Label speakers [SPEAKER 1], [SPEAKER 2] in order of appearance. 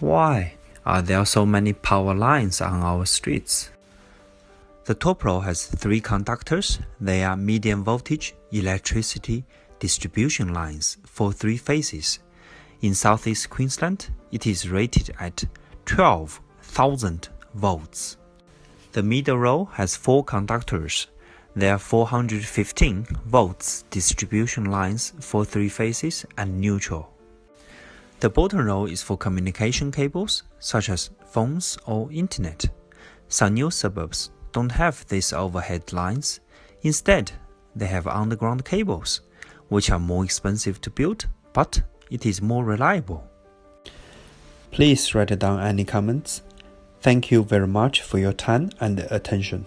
[SPEAKER 1] Why are there so many power lines on our streets? The top row has three conductors. They are medium voltage electricity distribution lines for three phases. In southeast Queensland, it is rated at 12,000 volts. The middle row has four conductors. There are 415 volts distribution lines for three phases and neutral. The bottom row is for communication cables, such as phones or internet. Some new suburbs don't have these overhead lines. Instead, they have underground cables, which are more expensive to build, but it is more reliable.
[SPEAKER 2] Please write down any comments. Thank you very much for your time and attention.